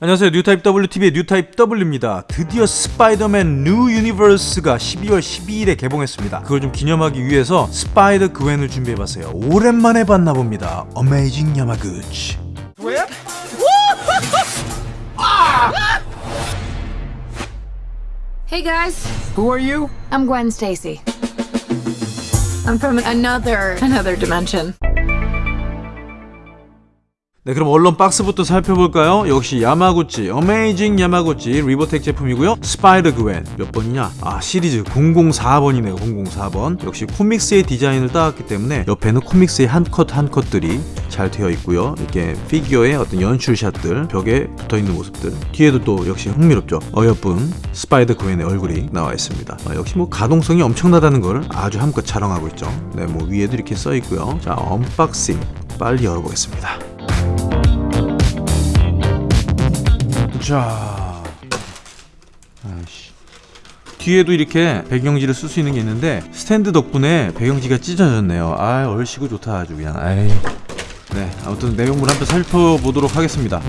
안녕하세요. 뉴타입 WTV의 뉴타입 W입니다. 드디어 스파이더맨 뉴 유니버스가 12월 12일에 개봉했습니다. 그걸 좀 기념하기 위해서 스파이더 그웬을 준비해봤어요. 오랜만에 봤나 봅니다. 어메이징 야마구치 Hey guys, Who are you? I'm Gwen Stacy. I'm from another another dimension. 네 그럼 얼른 박스부터 살펴볼까요? 역시 야마구치 어메이징 야마구치 리볼텍 제품이고요. 스파이더 그웬 몇 번이냐? 아 시리즈 004번이네요 004번. 역시 코믹스의 디자인을 따왔기 때문에 옆에는 코믹스의 한 컷 한 컷들이 잘 되어 있고요. 이렇게 피규어의 어떤 연출샷들 벽에 붙어있는 모습들 뒤에도 또 역시 흥미롭죠. 어여쁜 스파이더 그웬의 얼굴이 나와 있습니다. 아, 역시 뭐 가동성이 엄청나다는 걸 아주 한껏 자랑하고 있죠. 네 뭐 위에도 이렇게 써 있고요. 자 unboxing 빨리 열어보겠습니다 자, 아이씨. 뒤에도 이렇게 배경지를 쓸 수 있는 게 있는데 스탠드 덕분에 배경지가 찢어졌네요. 아, 얼씨구 좋다 아주 그냥. 아이. 네, 아무튼 내용물 한번 살펴보도록 하겠습니다.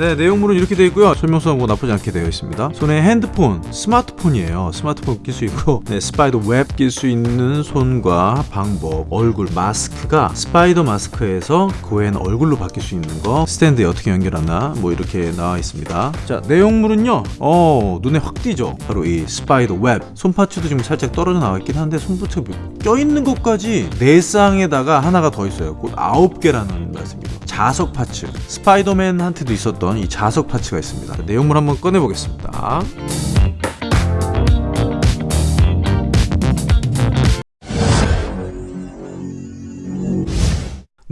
네, 내용물은 이렇게 되어 있고요. 설명서는 뭐 나쁘지 않게 되어 있습니다. 손에 핸드폰, 스마트폰이에요. 스마트폰 낄 수 있고, 네, spider web 낄 수 있는 손과 방법, 얼굴, 마스크가 스파이더 마스크에서 그웬 얼굴로 바뀔 수 있는 거, 스탠드에 어떻게 연결하나, 뭐 이렇게 나와 있습니다. 자, 내용물은요, 어, 눈에 확 띄죠. 바로 이 spider web. 손parts도 지금 살짝 떨어져 나와 있긴 한데, 손parts가 껴있는 것까지 네 쌍에다가 하나가 더 있어요. 곧 아홉 개라는 말씀이죠. 자석 parts. 스파이더맨한테도 있었던 이 자석 parts가 있습니다. 자, 내용물 한번 꺼내보겠습니다.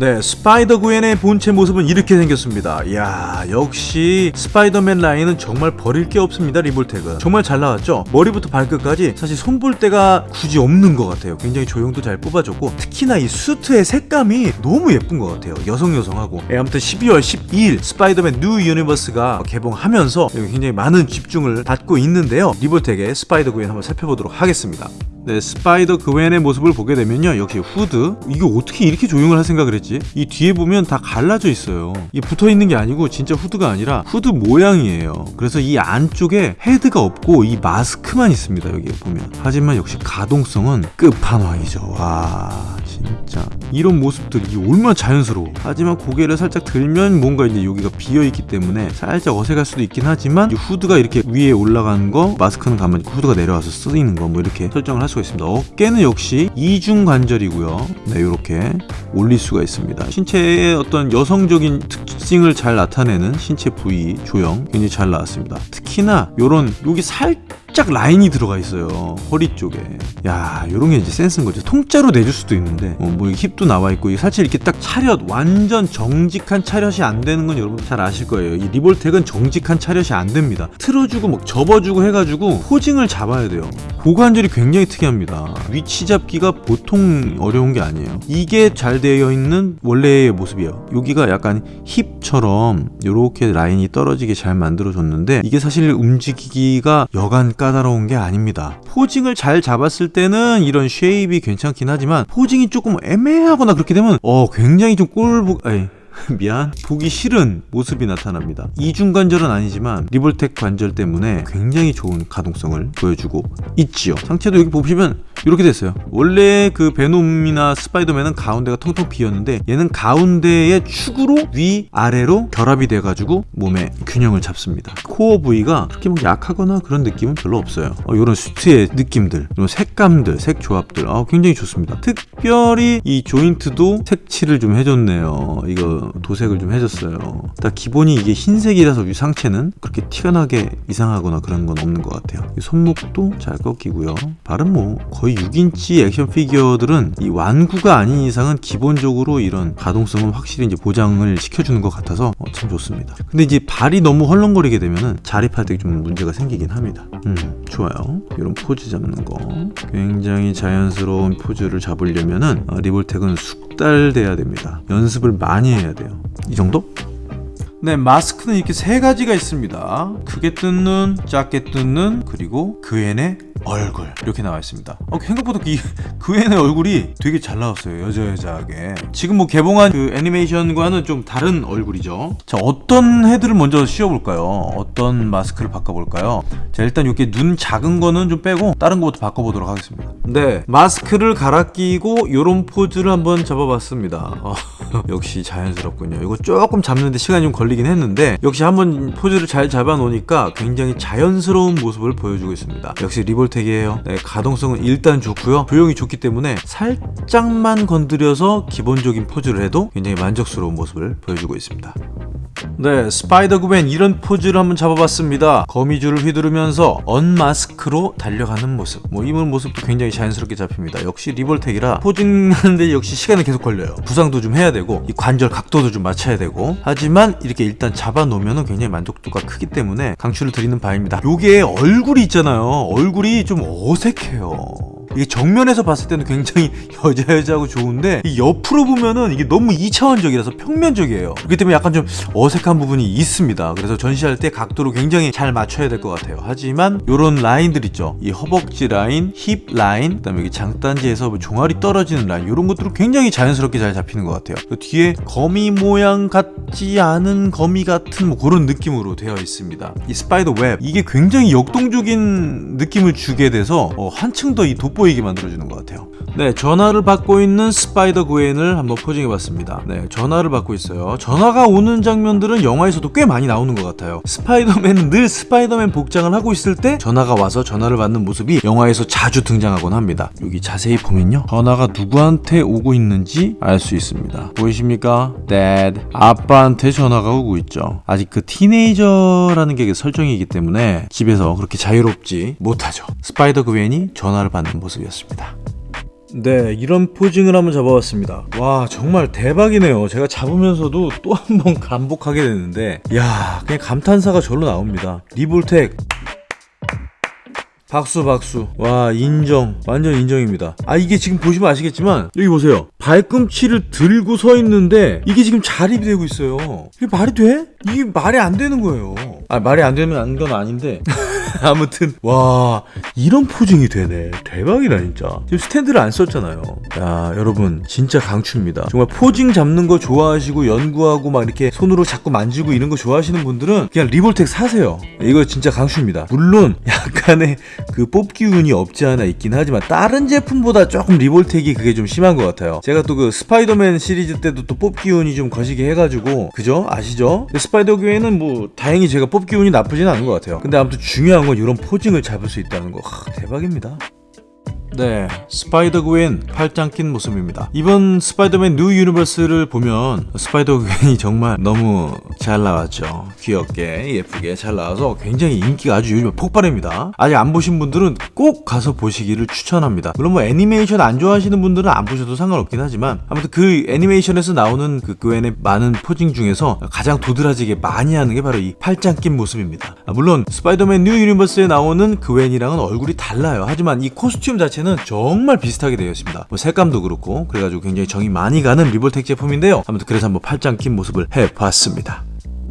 네, 스파이더 그웬의 본체 모습은 이렇게 생겼습니다. 이야, 역시 스파이더맨 라인은 정말 버릴 게 없습니다. 리볼텍은 정말 잘 나왔죠. 머리부터 발끝까지 사실 손볼 데가 굳이 없는 것 같아요. 굉장히 조형도 잘 뽑아줬고 특히나 이 수트의 색감이 너무 예쁜 것 같아요. 여성 여성하고. 예, 아무튼 12월 12일 스파이더맨 뉴 유니버스가 개봉하면서 굉장히 많은 집중을 받고 있는데요. 리볼텍의 스파이더 그웬 한번 살펴보도록 하겠습니다. 네, 스파이더 그웬의 모습을 보게 되면요. 역시 후드. 이게 어떻게 이렇게 조형을 할 생각을 했지? 이 뒤에 보면 다 갈라져 있어요. 이 붙어 있는 게 아니고 진짜 후드가 아니라 후드 모양이에요. 그래서 이 안쪽에 헤드가 없고 이 마스크만 있습니다. 여기 보면. 하지만 역시 가동성은 끝판왕이죠. 와, 진짜. 이런 모습들이 얼마나 자연스러워. 하지만 고개를 살짝 들면 뭔가 이제 여기가 비어 있기 때문에 살짝 어색할 수도 있긴 하지만 이 후드가 이렇게 위에 올라가는 거, 마스크는 가만히 후드가 내려와서 쓰이는 거 뭐 이렇게 설정을 할 수가 있습니다. 어깨는 역시 이중 관절이고요. 네, 이렇게 올릴 수가 있습니다. 신체의 어떤 여성적인 특징을 잘 나타내는 신체 부위 조형 굉장히 잘 나왔습니다. 특히나 요런 여기 살짝 라인이 들어가 있어요. 허리 쪽에. 야, 요런 게 이제 센스인 거죠. 통짜로 내줄 수도 있는데 어, 뭐 힙도 나와 있고 사실 이렇게 딱 차렷 완전 정직한 차렷이 안 되는 건 여러분 잘 아실 거예요. 이 리볼텍은 정직한 차렷이 안 됩니다. 틀어주고 막 접어주고 해가지고 posing을 잡아야 돼요. 고관절이 굉장히 특이합니다. 위치 잡기가 보통 어려운 게 아니에요. 이게 잘 되어 있는 원래의 모습이에요. 여기가 약간 힙처럼 이렇게 라인이 떨어지게 잘 만들어줬는데 이게 사실 움직이기가 여간 까다로운 게 아닙니다. posing을 잘 잡았을 때는 이런 shape이 괜찮긴 하지만 posing이 조금 애매하거나 그렇게 되면 어 굉장히 좀 꼴보 아니 미안. 보기 싫은 모습이 나타납니다. 이중 관절은 아니지만 리볼텍 관절 때문에 굉장히 좋은 가동성을 보여주고 있지요. 상체도 여기 보시면 이렇게 됐어요. 원래 그 베놈이나 스파이더맨은 가운데가 텅텅 비었는데 얘는 가운데의 축으로 위 아래로 결합이 돼 가지고 몸의 균형을 잡습니다. 코어 부위가 그렇게 막 약하거나 그런 느낌은 별로 없어요. 어, 이런 수트의 느낌들 이런 색감들 색 조합들 어, 굉장히 좋습니다. 특별히 이 조인트도 색칠을 좀 해줬네요. 이거 도색을 좀 해줬어요. 딱 기본이 이게 흰색이라서 이 상체는 그렇게 티가 나게 이상하거나 그런 건 없는 것 같아요. 이 손목도 잘 꺾이고요. 발은 뭐 거의 6인치 액션 피규어들은 이 완구가 아닌 이상은 기본적으로 이런 가동성은 확실히 이제 보장을 시켜주는 것 같아서 어, 참 좋습니다. 근데 이제 발이 너무 헐렁거리게 되면은 자립할 때 좀 문제가 생기긴 합니다. 음 좋아요. 이런 포즈 잡는 거. 굉장히 자연스러운 포즈를 잡으려면은 어, 리볼텍은 숙달돼야 됩니다. 연습을 많이 해야 돼요. 이 정도? 네, 마스크는 이렇게 세 가지가 있습니다. 크게 뜬 눈, 작게 뜬 눈, 그리고 그앤의 얼굴 이렇게 나와 있습니다. 어, 생각보다 이 그앤의 얼굴이 되게 잘 나왔어요. 여자 여자하게. 지금 뭐 개봉한 그 애니메이션과는 좀 다른 얼굴이죠. 자, 어떤 헤드를 먼저 씌워볼까요? 어떤 마스크를 바꿔볼까요? 자, 일단 이렇게 눈 작은 거는 좀 빼고 다른 거부터 바꿔보도록 하겠습니다. 네, 마스크를 갈아 끼고 이런 포즈를 한번 잡아봤습니다. 어, 역시 자연스럽군요. 이거 조금 잡는데 시간이 좀 걸리긴 했는데 역시 한번 포즈를 잘 잡아놓으니까 굉장히 자연스러운 모습을 보여주고 있습니다. 역시 리볼텍이에요. 네, 가동성은 일단 좋고요. 조형이 좋기 때문에 살짝만 건드려서 기본적인 포즈를 해도 굉장히 만족스러운 모습을 보여주고 있습니다. 네, 스파이더 그웬 이런 포즈를 한번 잡아봤습니다. 거미줄을 휘두르면서 unmask로 달려가는 모습. 뭐 이런 모습도 굉장히 자연스럽게 잡힙니다. 역시 리볼텍이라 posing하는데 역시 시간이 계속 걸려요. 구상도 좀 해야 되고 이 관절 각도도 좀 맞춰야 되고 하지만 이렇게 일단 잡아놓으면 굉장히 만족도가 크기 때문에 강추를 드리는 바입니다. 요게 얼굴이 있잖아요. 얼굴이 좀 어색해요. 이게 정면에서 봤을 때는 굉장히 여자 여자하고 좋은데 이 옆으로 보면은 이게 너무 2차원적이라서 평면적이에요. 그렇기 때문에 약간 좀 어색한 부분이 있습니다. 그래서 전시할 때 각도를 굉장히 잘 맞춰야 될 것 같아요. 하지만 요런 라인들 있죠. 이 허벅지 라인, 힙 라인, 그다음에 여기 장단지에서 뭐 종아리 떨어지는 라인 이런 것들은 굉장히 자연스럽게 잘 잡히는 것 같아요. 그 뒤에 거미 모양 같지 않은 거미 같은 뭐 그런 느낌으로 되어 있습니다. 이 spider web 이게 굉장히 역동적인 느낌을 주게 돼서 어, 한층 더 이 돋보이게 만들어주는 것 같아요. 네, 전화를 받고 있는 스파이더 그웬을 한번 posing해봤습니다. 네, 전화를 받고 있어요. 전화가 오는 장면들은 영화에서도 꽤 많이 나오는 것 같아요. 스파이더맨은 늘 스파이더맨 복장을 하고 있을 때 전화가 와서 전화를 받는 모습이 영화에서 자주 등장하곤 합니다. 여기 자세히 보면요. 전화가 누구한테 오고 있는지 알 수 있습니다. 보이십니까? Dad. 아빠한테 전화가 오고 있죠. 아직 그 틴에이저라는 게 설정이기 때문에 집에서 그렇게 자유롭지 못하죠. 스파이더 그웬이 전화를 받는 모습 이었습니다. 네, 이런 포징을 한번 잡아봤습니다. 와, 정말 대박이네요. 제가 잡으면서도 또 한 번 감복하게 되는데, 야, 그냥 감탄사가 절로 나옵니다. 리볼텍. 박수 박수 와 인정 완전 인정입니다 아 이게 지금 보시면 아시겠지만 여기 보세요 발꿈치를 들고 서 있는데 이게 지금 자립이 되고 있어요 이게 말이 돼? 이게 말이 안 되는 거예요 아 말이 안 되면 안 건 아닌데 아무튼. 와 이런 posing이 되네. 대박이다 진짜. 지금 스탠드를 안 썼잖아요. 야 여러분 진짜 강추입니다. 정말 posing 잡는 거 좋아하시고 연구하고 막 이렇게 손으로 자꾸 만지고 이런 거 좋아하시는 분들은 그냥 리볼텍 사세요. 이거 진짜 강추입니다. 물론 약간의 그 뽑기 운이 없지 않아 있긴 하지만 다른 제품보다 조금 리볼텍이 그게 좀 심한 것 같아요. 제가 또 그 스파이더맨 시리즈 때도 또 뽑기 운이 좀 거시기 해가지고 그죠? 아시죠? 근데 스파이더 그웬은 뭐 다행히 제가 뽑기 운이 나쁘진 않은 것 같아요. 근데 아무튼 중요한 건 이런 posing을 잡을 수 있다는 거 하, 대박입니다 네, 스파이더 그웬 팔짱 낀 모습입니다. 이번 스파이더맨 뉴 유니버스를 보면 스파이더 그웬이 정말 너무 잘 나왔죠. 귀엽게 예쁘게 잘 나와서 굉장히 인기가 아주 요즘 폭발입니다. 아직 안 보신 분들은 꼭 가서 보시기를 추천합니다. 물론 뭐 애니메이션 안 좋아하시는 분들은 안 보셔도 상관없긴 하지만 아무튼 그 애니메이션에서 나오는 그 그웬의 많은 posing 중에서 가장 도드라지게 많이 하는 게 바로 이 팔짱 낀 모습입니다. 아, 물론 스파이더맨 뉴 유니버스에 나오는 그웬이랑은 얼굴이 달라요. 하지만 이 코스튬 자체는 정말 비슷하게 되어 있습니다. 뭐 색감도 그렇고 그래가지고 굉장히 정이 많이 가는 리볼텍 제품인데요. 아무튼 그래서 한번 팔짱 낀 모습을 해봤습니다.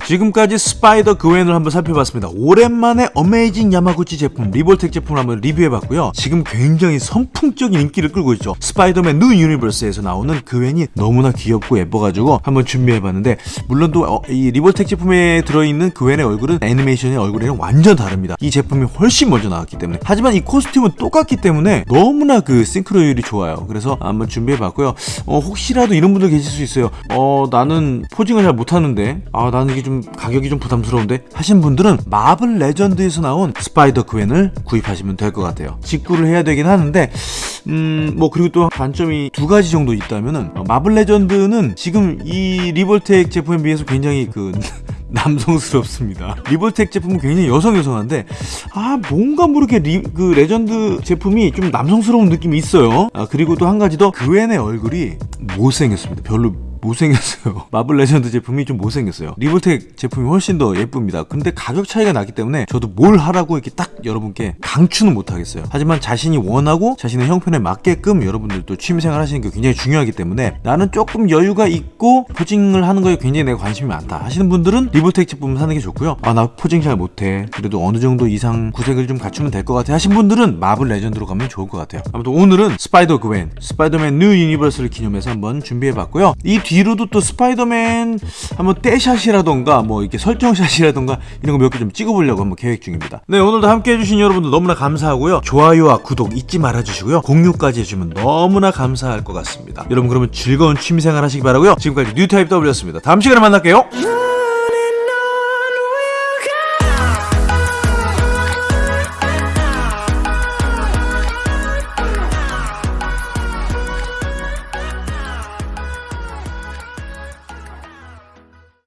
지금까지 스파이더 그웬을 한번 살펴봤습니다. 오랜만에 어메이징 야마구치 제품, 리볼텍 제품을 한번 리뷰해봤고요. 지금 굉장히 선풍적인 인기를 끌고 있죠. 스파이더맨 뉴 유니버스에서 나오는 그웬이 너무나 귀엽고 예뻐가지고 한번 준비해봤는데 물론 또 이 리볼텍 제품에 들어있는 그웬의 얼굴은 애니메이션의 얼굴이랑 완전 다릅니다. 이 제품이 훨씬 먼저 나왔기 때문에 하지만 이 코스튬은 똑같기 때문에 너무나 그 싱크로율이 좋아요. 그래서 한번 준비해봤고요. 어, 혹시라도 이런 분들 계실 수 있어요. 어 나는 posing을 잘 못하는데 아 나는 이게 좀 가격이 좀 부담스러운데 하신 분들은 마블 레전드에서 나온 스파이더 그웬을 구입하시면 될 것 같아요. 직구를 해야 되긴 하는데 음 뭐 그리고 또 단점이 두 가지 정도 있다면은 어, 마블 레전드는 지금 이 리볼텍 제품에 비해서 굉장히 그 남성스럽습니다. 리볼텍 제품은 굉장히 여성 여성한데 아 뭔가 모르게 리, 그 레전드 제품이 좀 남성스러운 느낌이 있어요. 아 그리고 또 한 가지 더 그웬의 얼굴이 못생겼습니다. 별로 못생겼어요. 마블 레전드 제품이 좀 못생겼어요. 리볼텍 제품이 훨씬 더 예쁩니다. 근데 가격 차이가 나기 때문에 저도 뭘 하라고 이렇게 딱 여러분께 강추는 못하겠어요. 하지만 자신이 원하고 자신의 형편에 맞게끔 여러분들도 취미생활 하시는 게 굉장히 중요하기 때문에 나는 조금 여유가 있고 posing을 하는 거에 굉장히 내가 관심이 많다 하시는 분들은 리볼텍 제품 사는 게 좋고요. 아 나 posing 잘 못해. 그래도 어느 정도 이상 구색을 좀 갖추면 될 것 같아 하신 분들은 마블 레전드로 가면 좋을 것 같아요. 아무튼 오늘은 스파이더 그웬, 스파이더맨 뉴 유니버스를 기념해서 한번 준비해봤고요. 이 뒤로도 또 스파이더맨 한번 떼샷이라던가 뭐 이렇게 설정샷이라던가 이런 거 몇 개 좀 찍어보려고 한번 계획 중입니다. 네 오늘도 함께 해주신 여러분들 너무나 감사하고요. 좋아요와 구독 잊지 말아주시고요. 공유까지 해주면 너무나 감사할 것 같습니다. 여러분 그러면 즐거운 취미생활 하시기 바라고요. 지금까지 뉴타입 W였습니다. 다음 시간에 만날게요.